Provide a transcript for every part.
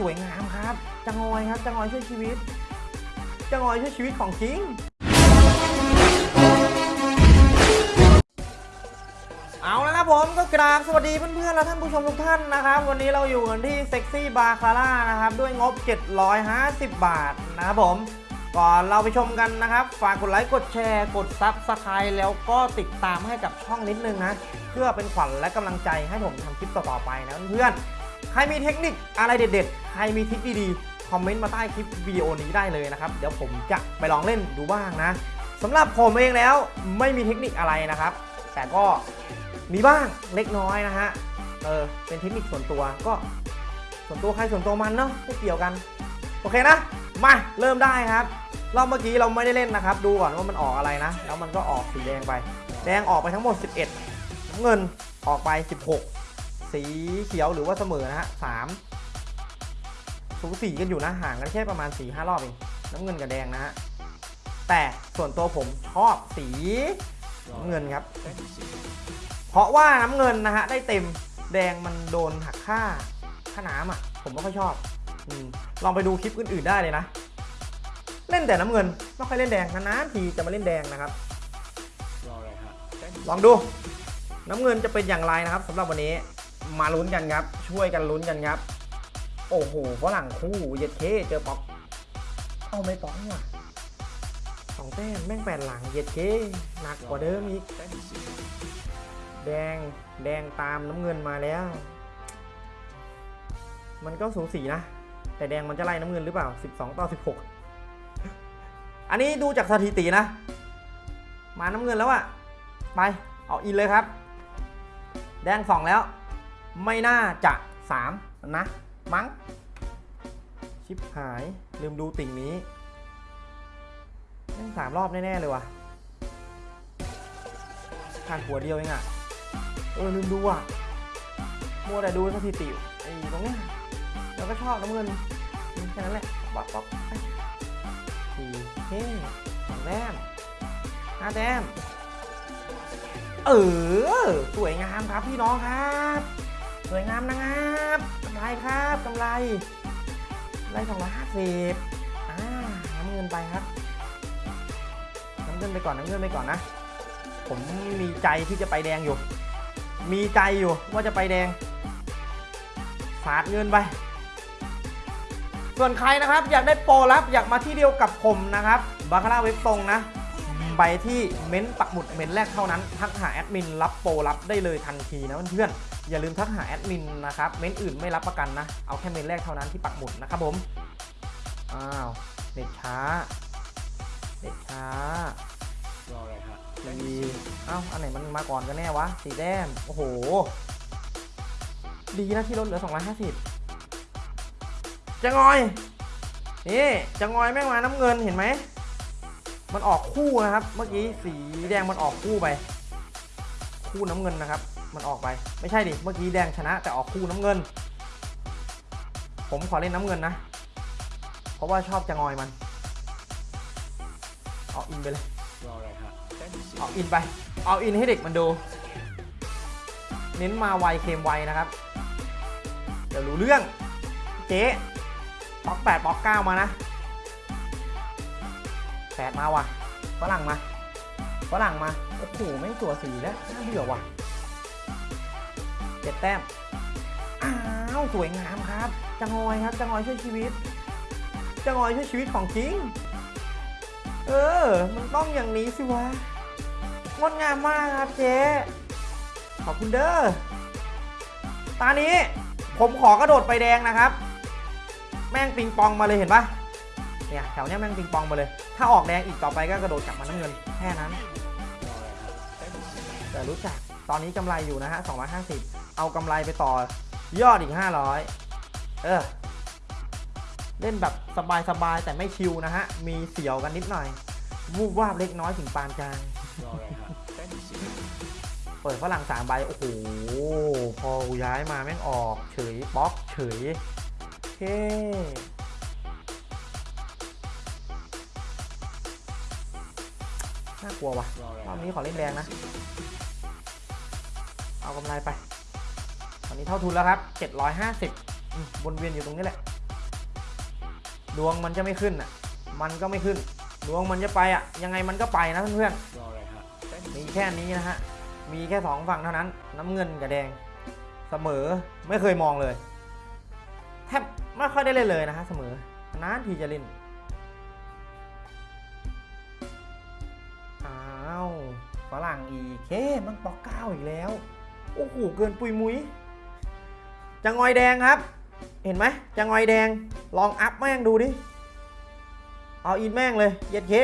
สวยงามครับจังงอยครับจังงอยช่วยชีวิตจังงอยช่วยชีวิตของจริง เอาแล้วครับผมก็กราบสวัสดีเพื่อนๆและท่านผู้ชมทุกท่านนะครับ วันนี้เราอยู่กันที่เซ็กซี่บาคาร่านะครับด้วยงบ 750 บาทนะครับผมก่อนเราไปชมกันนะครับ ฝากกดไลค์กดแชร์ กด subscribe แล้วก็ติดตามให้กับช่องนิดนึงนะ เพื่อเป็นขวัญและกำลังใจให้ผมทำคลิปต่อๆไปนะเพื่อน ใครมีเทคนิคอะไรเด็ดๆ ใครมีทริคดีๆ คอมเมนต์มาใต้คลิปวิดีโอนี้ได้เลยนะครับ เดี๋ยวผมจะไปลองเล่นดูบ้างนะสำหรับผมเองแล้วไม่มีเทคนิคอะไรนะครับ แต่ก็มีบ้างเล็กน้อยนะฮะ เออ เป็นเทคนิคส่วนตัวก็ส่วนตัวใครส่วนตัวมันเนาะไม่เกี่ยวกัน โอเคนะ มาเริ่มได้ครับ รอบเมื่อกี้เราไม่ได้เล่นนะครับ ดูก่อนว่ามันออกอะไรนะ แล้วมันก็ออกสีแดงไป แดงออกไปทั้งหมด 11น้ำเงินออกไป 16 สีเขียวหรือว่าเสมอนะฮะ3สูสีกันอยู่นะห่างกันแค่ประมาณ4-5รอบเองน้ำเงินกับแดงนะฮะแต่ส่วนตัวผมชอบสีน้ำเงินครับ เพราะว่าน้ำเงินนะฮะได้เต็มแดงมันโดนหักค่าค่าน้ำอะ ผมไม่ค่อยชอบอมลองไปดูคลิปอื่นๆได้เลยนะ เล่นแต่น้ำเงินไม่ค่อยเล่นแดงนานๆทีจะมาเล่นแดงนะครับ ลองดู น้ำเงินจะเป็นอย่างไรนะครับสำหรับวันนี้ มาลุ้นกันครับ ช่วยกันลุ้นกันครับ โอ้โหฝรั่งคู่เย็ดเคเจอป๊อกเอาไม่ป๊อกนี่หว่ะสองแต้มแม่งแปดหลังเย็ดเคหนักกว่าเดิมอีก แดงแดงตามน้ำเงินมาแล้ว มันก็สูสีนะ แต่แดงมันจะไล่น้ำเงินหรือเปล่า 12 ต่อ 16 อันนี้ดูจากสถิตินะ มาน้ำเงินแล้วอะไป เอาอินเลยครับ แดงสองแล้ว ไม่น่าจะ3นะมั้ง ชิปหายลืมดูติ่งนี้แม่งสามรอบแน่ ๆ เลยว่ะขาดหัวเดียวเองอะเออ ลืมดูอะ มัวแต่ดูสถิติไอ้ตรงเนี้ยเราก็ชอบน้ำเงินแค่นั้นแหละป๊อกป๊อกไปสี่เฮ้สองแต้มห้าแต้มเออ สวยงามครับพี่น้องครับ สวยงามนะครับกำไรครับกำไรกำไรสองร้อยห้าสิบอ่าน้ำเงินไปครับน้ำเงินไปก่อนน้ำเงินไปก่อนนะ ผมมีใจที่จะไปแดงอยู่ มีใจอยู่ว่าจะไปแดงสาดเงินไป ส่วนใครนะครับอยากได้โปรลับอยากมาที่เดียวกับผมนะครับบาคาร่าเว็บตรงนะ ไปที่เม้นต์ปักหมุดเม้นต์แรกเท่านั้น ทักหาแอดมินรับโปรรับได้เลยทันทีนะเพื่อนๆอย่าลืมทักหาแอดมินนะครับเม้นต์อื่นไม่รับประกันนะ เอาแค่เม้นต์แรกเท่านั้นที่ปักหมุดนะครับผมอ้าวเน็ตช้าเน็ตช้าดีเอ้าอันไหนมันมาก่อนกันแน่วะสีแดงโอ้โห ดีนะที่ลดเหลือ 250จะงอยนี่จะงอยแม่งมาน้ำเงินเห็นไหม มันออกคู่นะครับ เมื่อกี้สีแดงมันออกคู่ไป คู่น้ำเงินนะครับ มันออกไป ไม่ใช่ดิ เมื่อกี้แดงชนะแต่ออกคู่น้ำเงิน ผมขอเล่นน้ำเงินนะ เพราะว่าชอบจะงอยมัน เอาอินไปเลย เอาอินไป เอาอินให้เด็กมันดู เน้นมาไวเค็มไวนะครับ เดี๋ยวรู้เรื่อง เจ๊ปอกแปดปอกเก้ามานะ ปดมาว่ะฝรั่งมาฝรั่งมาโอ้โหไม่งตัวสีแล้วน่าเบื่อว่ะเจ็ดแต้มอ้าวสวยงามครับจังอยครับจังอยช่วยชีวิตจังอยช่วยชีวิตของจริง เออ มันต้องอย่างนี้สิวะงดงามมากครับเจ๊ขอบคุณเด้อตานี้ผมขอกระโดดไปแดงนะครับ แม่งปิงปองมาเลยเห็นปะ เนี่ยแถวเนี้ยแม่งปิงปองมาเลย ถ้าออกแดงอีกต่อไปก็กระโดดกลับมาน้ำเงินแค่นั้น แต่รู้จักตอนนี้กำไรอยู่นะฮะ250 เอากำไรไปต่อยอดอีก 500 เออ เล่นแบบสบายๆแต่ไม่ชิวนะฮะ มีเสียวกันนิดหน่อย วูบวาบเล็กน้อยถึงปานกลางเปิดฝรั่งสามใบ โอ้โห พอกูย้ายมาแม่งออก เฉยบล็อก เฉยโอเค กลัววะรอบนี้ขอเล่นแดงนะ เอากำไรไป ตอนนี้เท่าทุนแล้วครับ 750อืมวนเวียนอยู่ตรงนี้แหละ ดวงมันจะไม่ขึ้นอะ มันก็ไม่ขึ้น ดวงมันจะไปอะ ยังไงมันก็ไปนะเพื่อนรออะไรฮะเต้นๆมีแค่นี้นะฮะ มีแค่สองฝั่งเท่านั้น น้ำเงินกับแดง เสมอไม่เคยมองเลย แทบไม่ค่อยได้เล่นเลยนะฮะเสมอนานทีจะเล่น ฝรั่งอีกเคมันปอกเก้าอีกแล้ว โอ้โห เกินปุยมุยจะงอยแดงครับ เห็นไหมจะงอยแดง ลองอัพแม่งดูดิ เอาอินแม่งเลย เย็ดเค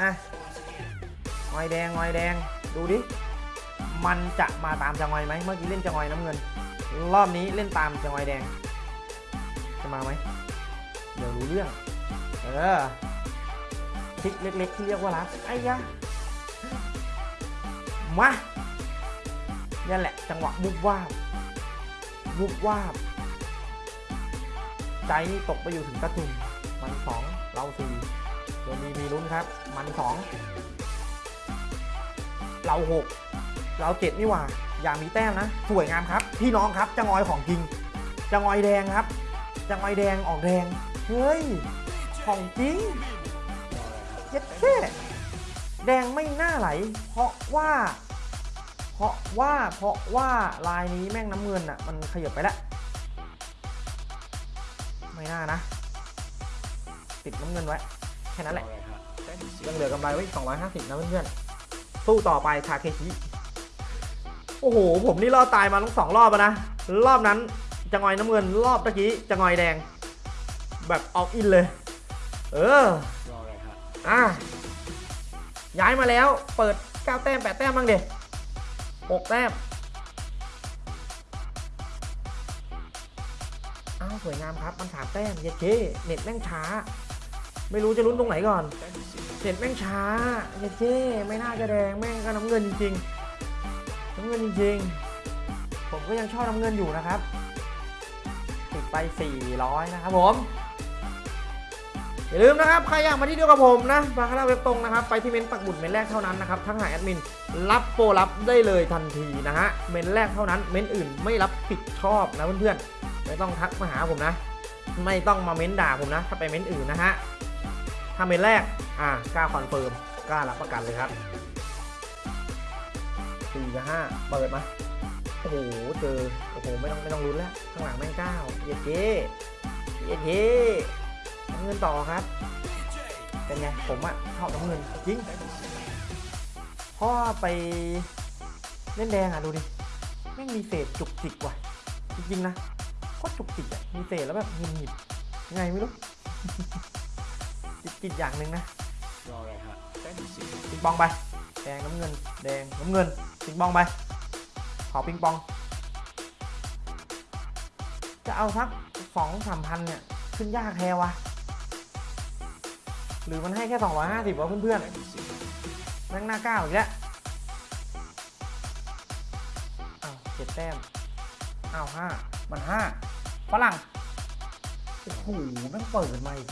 อะงอยแดงงอยแดง ดูดิ มันจะมาตามจะงอยไหม เมื่อกี้เล่นจะงอยน้ำเงิน รอบนี้เล่นตามจะงอยแดง จะมาไหม เดี๋ยวรู้เรื่อง เออ ทริกเล็ก ๆ ที่เรียกว่ารักไอ้ยะมานี่แหละจังหวะบุบวาบบุบวาบใจนี่ตกไปอยู่ถึงกระตุ่มมันสองเราสี่เดี๋ยมีมีลุ้นครับ มันสองเราหกเราเจ็ดนี่หว่า อย่ามีแต้มนะ สวยงามครับ พี่น้องครับจะงอยของจริงจะงอยแดงครับจะงอยแดงออกแดง เฮ้ย ของจริง เย็ดแค่แดงไม่น่าไหล เพราะว่า เพราะว่าเพราะว่าลายนี้แม่งน้ำเงินอะ มันขยับไปแล้ว ไม่น่านะ ติดน้ำเงินไว้ แค่นั้นแหละยังเหลือกำไรไว้อีก250 นะเพื่อนๆ สู้ต่อไปทาเคชิ โอ้โห ผมนี่รอดตายมาทั้งสองรอบแล้วนะ รอบนั้นจะงอยน้ำเงิน รอบตะกี้จะงอยแดง แบบออกอินเลย เออ อะย้ายมาแล้ว เปิด 9 แต้ม 8 แต้มบ้างเด็6แต้ม อ้าว สวยงามครับ มันสามแต้ม เย็ดเคเน็ตแม่งช้า ไม่รู้จะลุ้นตรงไหนก่อน เน็ตแม่งช้า เย็ดเคไม่น่าจะแดง แม่งก็น้ำเงินจริงๆน้ำเงินจริงๆ ผมก็ยังชอบน้ำเงินอยู่นะครับ ติดไป 400 นะครับผม อย่าลืมนะครับ ใครอยากมาที่เดียวกับผมนะบาคาร่าเว็บตรงนะครับ ไปที่เมนต์ปักหมุดเมนแรกเท่านั้นนะครับ ทั้งหาแอดมินรับโปรรับได้เลยทันทีนะฮะ เมนแรกเท่านั้น เมนอื่นไม่รับผิดชอบนะเพื่อนๆ ไม่ต้องทักมาหาผมนะ ไม่ต้องมาเม้นด่าผมนะ ถ้าไปเม้นอื่นนะฮะ ถ้าเม้นต์แรก อ่ากล้า confirm กล้ารับประกันเลยครับสี่กับห้าเปิดมาโอ้โห เจอ โอ้โห ไม่ต้องไม่ต้องลุ้นแล้ว ข้างหลังแม่งเก้าเย็ดเย้เย็ดเย้ น้ำเงินต่อครับ เป็นไง ผมอะชอบน้ำเงินจริงเต้นสิเพราะว่าไปเล่นแดงอะดูดิแม่งมีเศษจุกจิกว่ะ จริงๆนะก็จุกจิกอะมีเศษแล้วแบบหงุดหงิดไงไม่รู้จิกจิกอย่างหนึ่งนะรออะไรฮะเต้นสิปิงปองไป แดงน้ำเงิน แดงน้ำเงินปิงปองไปขอปิงปอง จะเอาสักสองสามพันเนี่ย ขึ้นยากแท้วะ หรือมันให้แค่ 250วะเพื่อนเต้นสิๆแม่งหน้าเก้าอีกแล้วอ้าวเจ็ดแต้มอ้าวห้ามันห้าฝรั่งโอ้โหแม่งเปิดมาอีก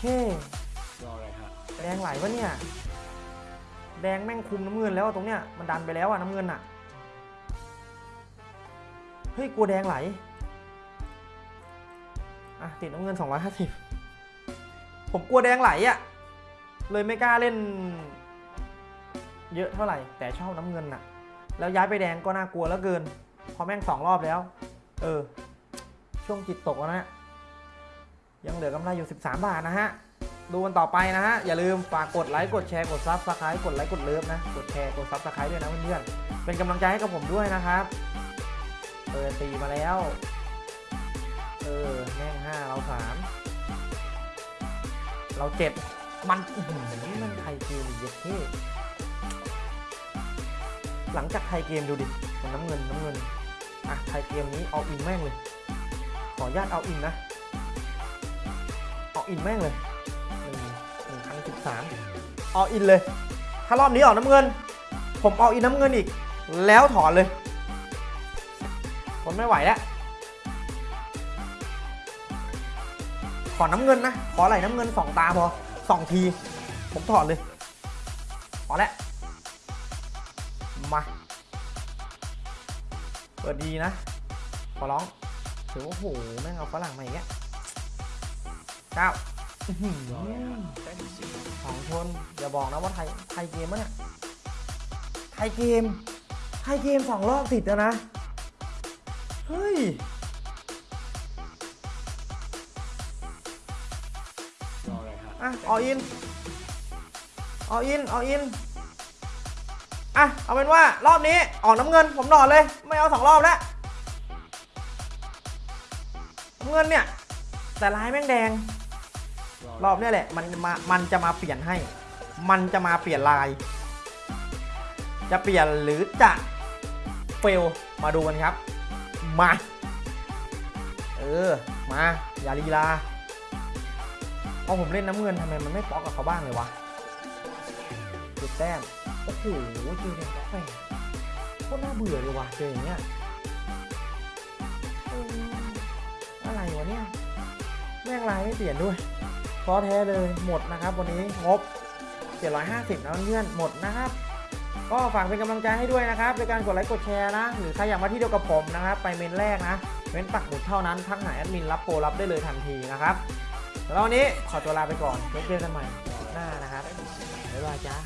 เฮ้รออะไรฮะแดงไหลปะเนี่ยแดงแม่งคุมน้ำเงินแล้วตรงเนี้ยมันดันไปแล้วอะน้ำเงินอะเฮ้ยกลัวแดงไหลอะติดน้ำเงิน 250 ผมกลัวแดงไหลอะเลยไม่กล้าเล่น เยอะเท่าไหร่ แต่ชอบน้ำเงินอะแล้วย้ายไปแดงก็น่ากลัวแล้วเกิน พอแม่งสองรอบแล้ว เออ ช่วงจิตตกแล้วนะยังเหลือกำไรอยู่ 13 บาทนะฮะ ดูกันต่อไปนะฮะ อย่าลืมฝากกดไลค์กดแชร์กด subscribe กดไลค์กด love นะ กดแชร์กด subscribe ด้วยนะเพื่อนๆเป็นกำลังใจให้กับผมด้วยนะครับเปิดตีมาแล้ว เออแม่งห้าเราสาม เราเจ็ดมันอื้อหือมันไทยเกมอีกเยอะเท่หลังจากไทยเกมดูดิมันน้ำเงินน้ำเงินอะไทยเกมนี้เอาอินแม่งเลย ขออนุญาตเอาอินนะ เอาอินแม่งเลยหนึ่งหนึ่งพันสิบสามเอาอินเลย ถ้ารอบนี้ออกน้ำเงิน ผมเอาอินน้ำเงินอีก แล้วถอนเลยทนไม่ไหวแล้ว ขอน้ำเงินนะ ขอไหลน้ำเงินสองตาพอสองที ผมถอดเลย พอแล้ว มา เปิดดีนะ ขอร้องถือว่าโอ้โหแม่งเอาฝรั่งมาอีกแล้วเก้าอื้อหือรออะไรฮะเต้นสิสองชน อย่าบอกนะว่าไทย ไทยเกมมะเนี่ย ไทยเกม ไทยเกมสองรอบติดแล้วนะ เฮ้ย อะออินออินออินอะเอาเป็นว่ารอบนี้ออกน้ำเงินผมนอนเลย ไม่เอาสองรอบแล้วน้ำเงินเนี่ย แต่ลายแม่งแดง รอบนี้แหละ มันมามันจะมาเปลี่ยนให้ มันจะมาเปลี่ยนลาย จะเปลี่ยนหรือจะเฟลมาดูกันครับ มา เออ มา อย่าลีลา พอผมเล่นน้ำเงินทำไมมันไม่ป๊อกกับเขาบ้างเลยวะจุดแต้ม โอ้โหเจอแดงป๊อกแปดโคตรน่าเบื่อเลยวะเจออย่างเงี้ยอะไรวะเนี่ย แม่งลายไม่เปลี่ยนด้วยพอแท้เลยหมดนะครับ วันนี้งบ 750นะเพื่อนหมดนะครับก็ฝากเป็นกำลังใจให้ด้วยนะครับในการกดไลค์กดแชร์นะ หรือใครอยากมาที่เดียวกับผมนะครับ ไปเมนแรกนะเม้นปักหมุดเท่านั้นทักหาแอดมินรับโปรรับได้เลยทันทีนะครับ แล้ววันนี้ขอตัวลาไปก่อนไว้เจอกันใหม่หน้านะครับบ๊ายบายจ้า